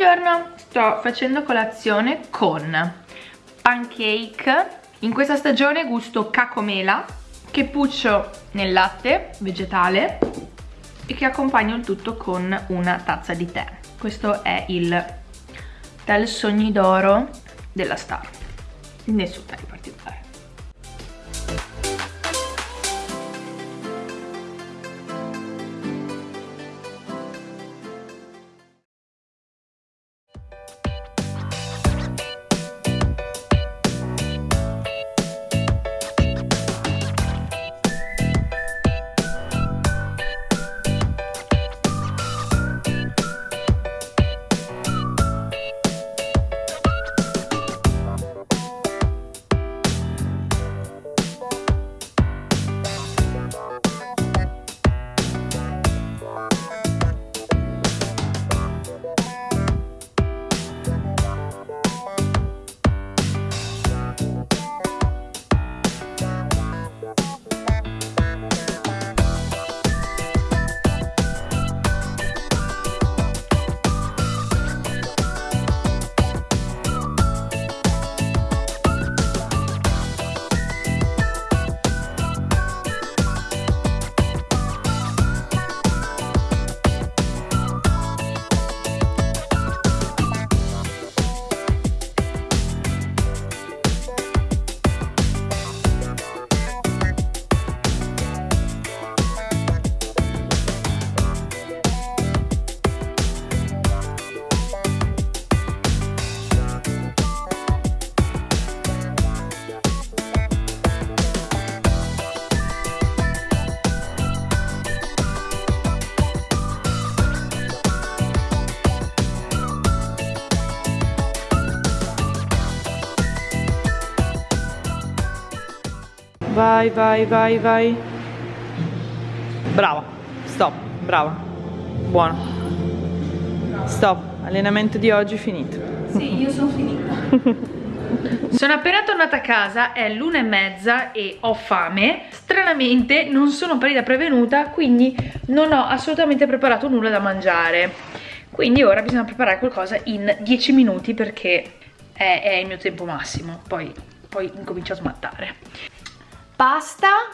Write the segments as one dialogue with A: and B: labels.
A: Buongiorno, sto facendo colazione con pancake. In questa stagione gusto cacomela che puccio nel latte vegetale e che accompagno il tutto con una tazza di tè. Questo è il tè sogni d'oro della Star. Nessun in Vai, vai, vai, vai. Brava. Stop. Brava. Buono. Stop. Allenamento di oggi finito.
B: Sì, io sono finita.
A: Sono appena tornata a casa, è l'una e mezza e ho fame Stranamente non sono parita prevenuta, quindi non ho assolutamente preparato nulla da mangiare Quindi ora bisogna preparare qualcosa in 10 minuti perché è, è il mio tempo massimo Poi, poi incomincio a smattare Pasta,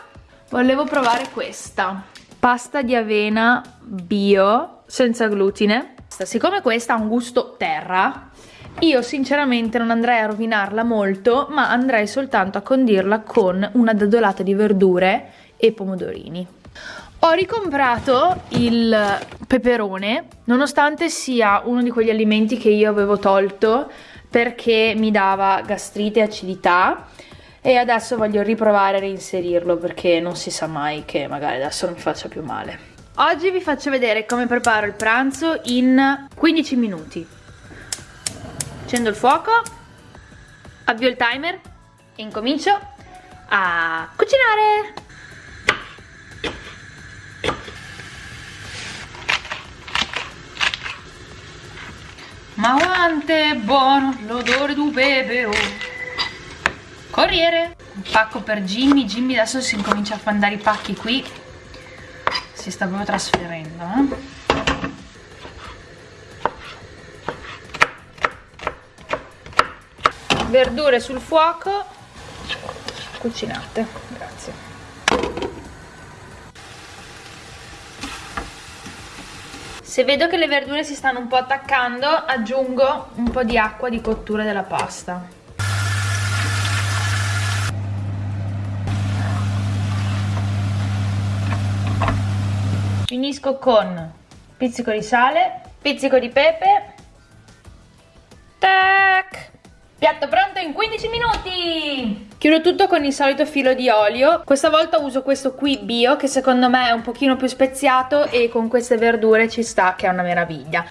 A: volevo provare questa. Pasta di avena bio, senza glutine. Siccome questa ha un gusto terra io sinceramente non andrei a rovinarla molto, ma andrei soltanto a condirla con una dadolata di verdure e pomodorini. Ho ricomprato il peperone, nonostante sia uno di quegli alimenti che io avevo tolto perché mi dava gastrite e acidità e adesso voglio riprovare a reinserirlo perché non si sa mai che magari adesso non mi faccia più male. Oggi vi faccio vedere come preparo il pranzo in 15 minuti accendo il fuoco avvio il timer e incomincio a cucinare ma quante buono l'odore di pepe oh. Corriere. Un pacco per Jimmy. Jimmy adesso si incomincia a mandare i pacchi qui. Si sta proprio trasferendo eh? verdure sul fuoco. Cucinate. Grazie. Se vedo che le verdure si stanno un po' attaccando aggiungo un po' di acqua di cottura della pasta finisco con pizzico di sale pizzico di pepe tac Piatto pronto in 15 minuti! Chiudo tutto con il solito filo di olio. Questa volta uso questo qui bio che secondo me è un pochino più speziato e con queste verdure ci sta che è una meraviglia.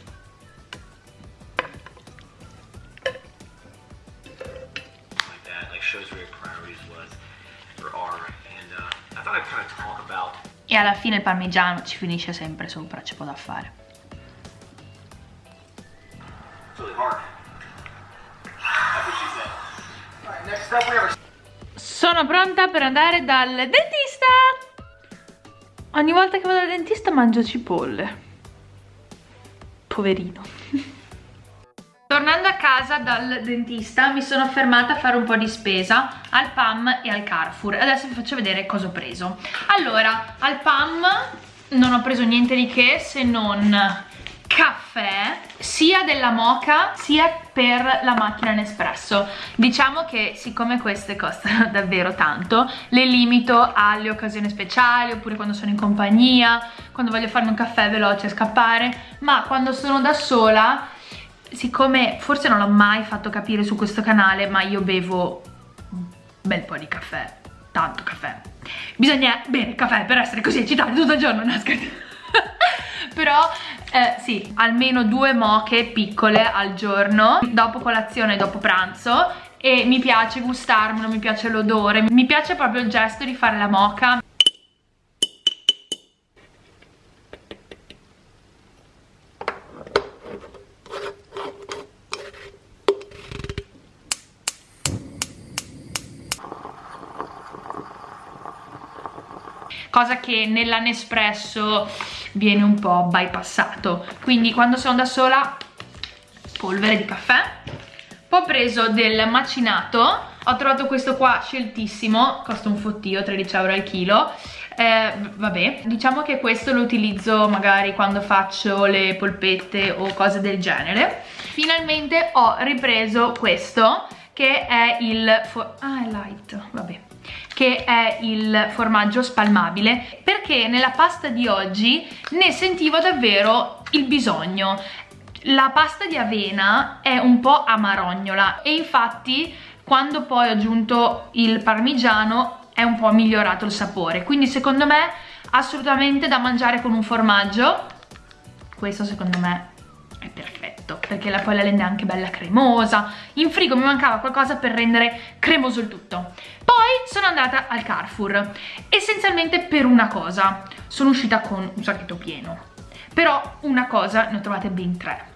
A: E alla fine il parmigiano ci finisce sempre sopra, c'è poco da fare. Sono pronta per andare dal dentista! Ogni volta che vado dal dentista mangio cipolle. Poverino. tornando a casa dal dentista mi sono fermata a fare un po' di spesa al PAM e al Carrefour. Adesso vi faccio vedere cosa ho preso. Allora al PAM non ho preso niente di che se non caffè sia della moca sia per la macchina Nespresso. Diciamo che siccome queste costano davvero tanto le limito alle occasioni speciali oppure quando sono in compagnia quando voglio farmi un caffè veloce e scappare ma quando sono da sola siccome forse non l'ho mai fatto capire su questo canale ma io bevo un bel po' di caffè tanto caffè. Bisogna bere caffè per essere così eccitati tutto il giorno no però eh, sì, almeno due moche piccole al giorno dopo colazione e dopo pranzo e mi piace gustarmelo, mi piace l'odore, mi piace proprio il gesto di fare la moca cosa che nella Nespresso viene un po' bypassato. Quindi quando sono da sola polvere di caffè. Poi ho preso del macinato. Ho trovato questo qua sceltissimo costa un fottio 13 euro al chilo. Eh, vabbè diciamo che questo lo utilizzo magari quando faccio le polpette o cose del genere. Finalmente ho ripreso questo che è il ah è light vabbè che è il formaggio spalmabile perché nella pasta di oggi ne sentivo davvero il bisogno. La pasta di avena è un po' amarognola e infatti quando poi ho aggiunto il parmigiano è un po' migliorato il sapore. Quindi secondo me assolutamente da mangiare con un formaggio questo secondo me è perfetto perché la, poi la rende anche bella cremosa. In frigo mi mancava qualcosa per rendere cremoso il tutto. Poi sono andata al Carrefour essenzialmente per una cosa. Sono uscita con un sacchetto pieno. Però una cosa ne ho trovate ben tre.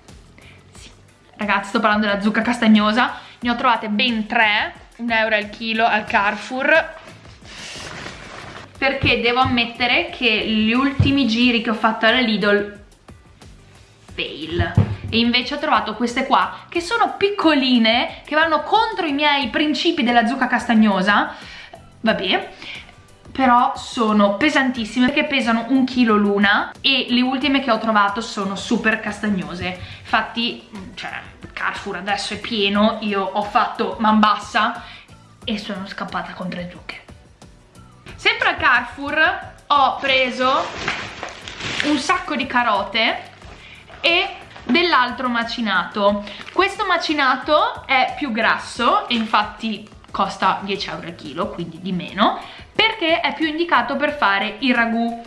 A: Sì. ragazzi sto parlando della zucca castagnosa. Ne ho trovate ben tre un euro al chilo al Carrefour. Perché devo ammettere che gli ultimi giri che ho fatto alla Lidl fail e invece ho trovato queste qua che sono piccoline che vanno contro i miei principi della zucca castagnosa. Vabbè però sono pesantissime perché pesano un chilo l'una. E le ultime che ho trovato sono super castagnose. Infatti cioè Carrefour adesso è pieno io ho fatto man bassa e sono scappata con tre zucche. Sempre al Carrefour ho preso un sacco di carote e dell'altro macinato. Questo macinato è più grasso e infatti costa 10 euro al chilo quindi di meno perché è più indicato per fare il ragù.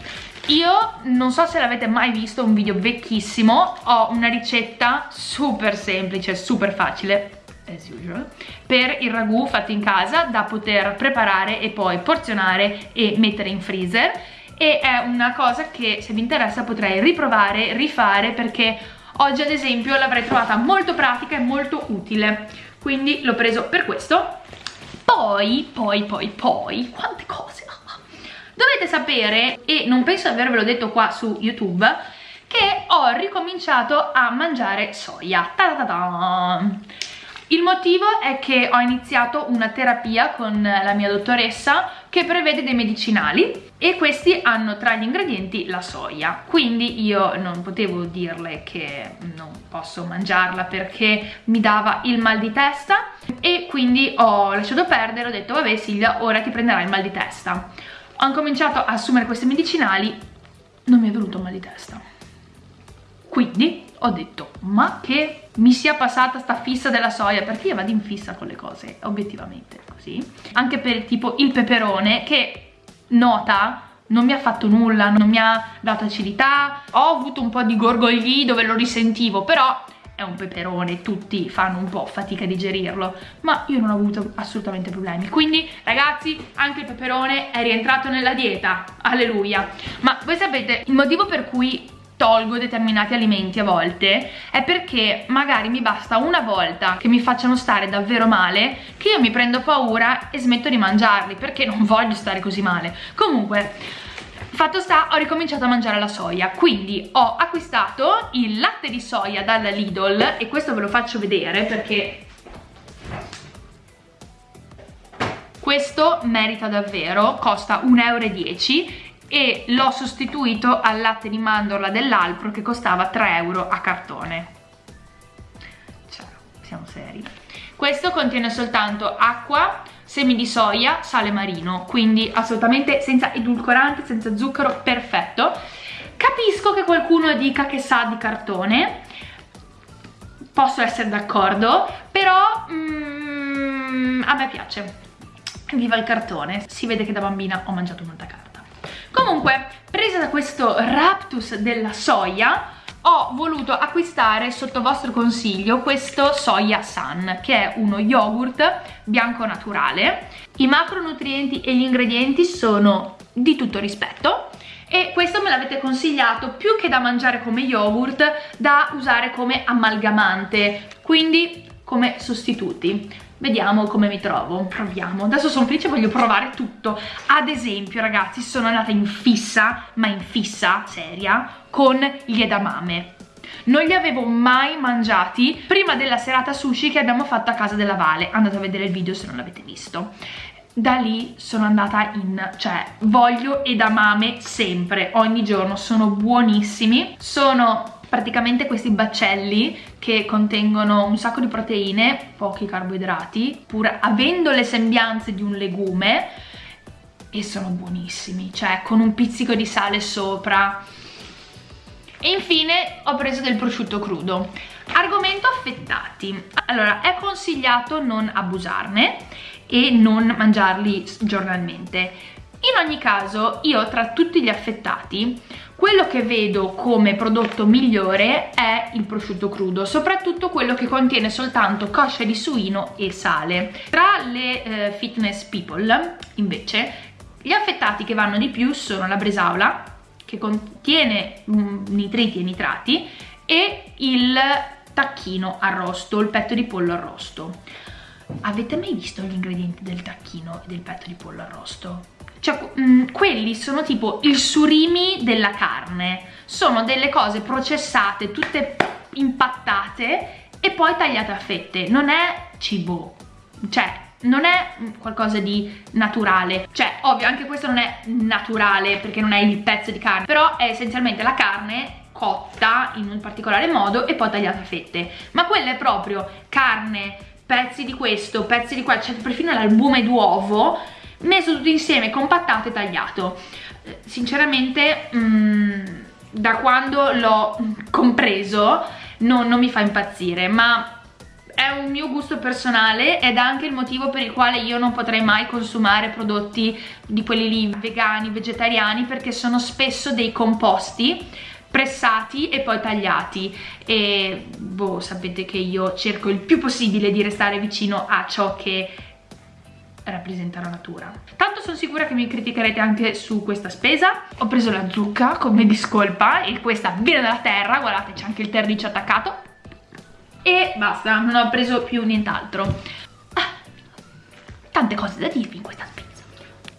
A: Io non so se l'avete mai visto un video vecchissimo ho una ricetta super semplice super facile as usual per il ragù fatto in casa da poter preparare e poi porzionare e mettere in freezer e è una cosa che se vi interessa potrei riprovare, rifare perché oggi ad esempio l'avrei trovata molto pratica e molto utile. Quindi l'ho preso per questo. Poi, poi, poi, poi, quante cose dovete sapere e non penso di avervelo detto qua su youtube che ho ricominciato a mangiare soia. Ta -ta -ta il motivo è che ho iniziato una terapia con la mia dottoressa che prevede dei medicinali e questi hanno tra gli ingredienti la soia. Quindi io non potevo dirle che non posso mangiarla perché mi dava il mal di testa e quindi ho lasciato perdere, ho detto vabbè Silvia ora ti prenderà il mal di testa. Ho incominciato a assumere questi medicinali non mi è venuto mal di testa. Quindi ho detto ma che mi sia passata sta fissa della soia perché io vado in fissa con le cose obiettivamente così anche per tipo il peperone che nota non mi ha fatto nulla, non mi ha dato acidità ho avuto un po' di gorgogli dove lo risentivo però è un peperone, tutti fanno un po' fatica a digerirlo, ma io non ho avuto assolutamente problemi. Quindi ragazzi, anche il peperone è rientrato nella dieta, alleluia. Ma voi sapete, il motivo per cui tolgo determinati alimenti a volte è perché magari mi basta una volta che mi facciano stare davvero male che io mi prendo paura e smetto di mangiarli perché non voglio stare così male. Comunque Fatto sta, ho ricominciato a mangiare la soia, quindi ho acquistato il latte di soia dalla Lidl e questo ve lo faccio vedere perché questo merita davvero, costa 1,10 euro e l'ho sostituito al latte di mandorla dell'Alpro che costava 3 euro a cartone. Cioè, siamo seri. Questo contiene soltanto acqua, semi di soia, sale marino, quindi assolutamente senza edulcorante, senza zucchero, perfetto. Capisco che qualcuno dica che sa di cartone, posso essere d'accordo, però mm, a me piace. Viva il cartone, si vede che da bambina ho mangiato molta carne. Comunque, presa da questo raptus della soia, ho voluto acquistare sotto vostro consiglio questo Soya Sun che è uno yogurt bianco naturale. I macronutrienti e gli ingredienti sono di tutto rispetto e questo me l'avete consigliato più che da mangiare come yogurt da usare come amalgamante quindi come sostituti vediamo come mi trovo, proviamo. Adesso sono felice, voglio provare tutto. Ad esempio, ragazzi, sono andata in fissa, ma in fissa, seria, con gli edamame. Non li avevo mai mangiati prima della serata sushi che abbiamo fatto a casa della Vale. Andate a vedere il video se non l'avete visto da lì sono andata in, cioè voglio edamame sempre, ogni giorno, sono buonissimi, sono praticamente questi baccelli che contengono un sacco di proteine, pochi carboidrati, pur avendo le sembianze di un legume e sono buonissimi, cioè con un pizzico di sale sopra. E infine ho preso del prosciutto crudo. Argomento affettati. Allora, è consigliato non abusarne e non mangiarli giornalmente. In ogni caso, io tra tutti gli affettati quello che vedo come prodotto migliore è il prosciutto crudo, soprattutto quello che contiene soltanto coscia di suino e sale. Tra le eh, fitness people, invece, gli affettati che vanno di più sono la bresaola, che contiene mm, nitriti e nitrati, e il tacchino arrosto, il petto di pollo arrosto. Avete mai visto gli ingredienti del tacchino e del petto di pollo arrosto? Cioè, mh, mm, quelli sono tipo il surimi della carne. Sono delle cose processate, tutte impattate e poi tagliate a fette. Non è cibo. Cioè, non è qualcosa di naturale cioè ovvio anche questo non è naturale perché non è il pezzo di carne però è essenzialmente la carne cotta in un particolare modo e poi tagliata a fette ma quella è proprio carne pezzi di questo pezzi di qua c'è cioè perfino l'albume d'uovo messo tutto insieme, compattato e tagliato. Sinceramente, mm, da quando l'ho compreso, non, non mi fa impazzire, ma è un mio gusto personale ed è anche il motivo per il quale io non potrei mai consumare prodotti di quelli lì vegani, vegetariani perché sono spesso dei composti pressati e poi tagliati e boh sapete che io cerco il più possibile di restare vicino a ciò che rappresenta la natura. Tanto sono sicura che mi criticherete anche su questa spesa. Ho preso la zucca come discolpa e questa viene dalla terra guardate c'è anche il terriccio attaccato. E basta non ho preso più nient'altro. Ah, tante cose da dirvi in questa spesa.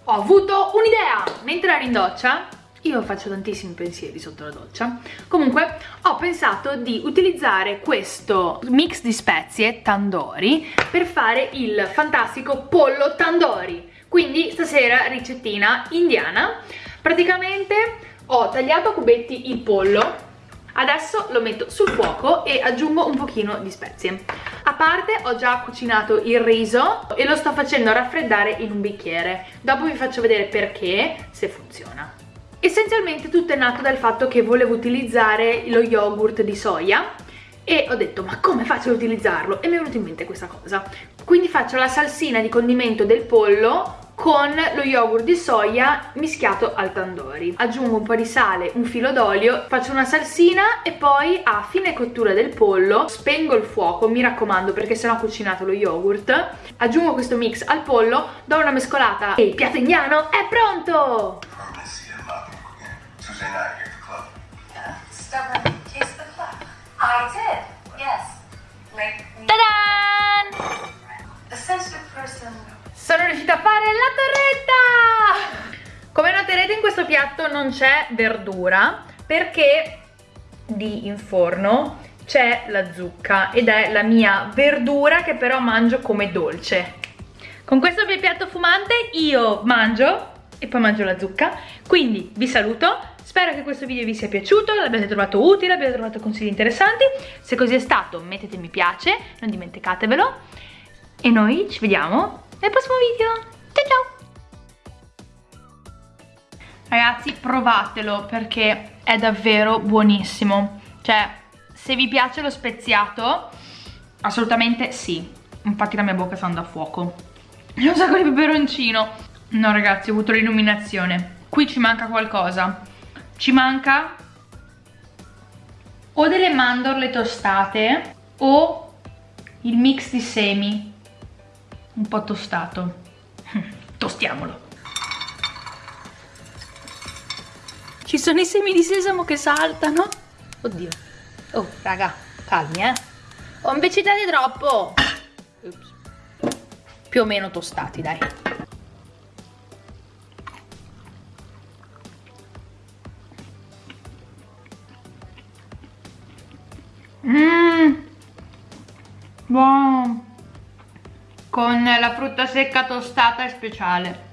A: Ho avuto un'idea mentre ero in doccia io faccio tantissimi pensieri sotto la doccia comunque ho pensato di utilizzare questo mix di spezie tandoori per fare il fantastico pollo tandoori quindi stasera ricettina indiana praticamente ho tagliato a cubetti il pollo Adesso lo metto sul fuoco e aggiungo un pochino di spezie. A parte ho già cucinato il riso e lo sto facendo raffreddare in un bicchiere. Dopo vi faccio vedere perché, se funziona. Essenzialmente tutto è nato dal fatto che volevo utilizzare lo yogurt di soia e ho detto ma come faccio ad utilizzarlo? E mi è venuta in mente questa cosa. Quindi faccio la salsina di condimento del pollo con lo yogurt di soia mischiato al tandoori. Aggiungo un po' di sale, un filo d'olio, faccio una salsina e poi a fine cottura del pollo spengo il fuoco, mi raccomando perché sennò ho cucinato lo yogurt. Aggiungo questo mix al pollo, do una mescolata e il piatto indiano è pronto! Tuesday night here at the club. Yeah, stubborn taste the club. I did, yes. Like Ta-da! A sensitive person. Sono riuscita a fare la torretta! come noterete in questo piatto non c'è verdura perché di in forno c'è la zucca ed è la mia verdura che però mangio come dolce con questo mio piatto fumante io mangio e poi mangio la zucca. Quindi vi saluto. Spero che questo video vi sia piaciuto l'abbiate trovato utile abbiate trovato consigli interessanti. Se così è stato mettete mi piace non dimenticatevelo. E noi ci vediamo nel prossimo video. Ciao ciao! Ragazzi provatelo perché è davvero buonissimo. Cioè se vi piace lo speziato assolutamente sì. Infatti la mia bocca sta andando a fuoco. C'è un sacco di peperoncino no ragazzi ho avuto l'illuminazione qui ci manca qualcosa ci manca o delle mandorle tostate o il mix di semi un po' tostato tostiamolo
B: Ci sono i semi di sesamo che saltano. Oddio. Oh, raga, calmi, eh. Ho imbecitato troppo. Ups. Più o meno tostati, dai.
A: Mmm, buono. Con la frutta secca tostata è speciale.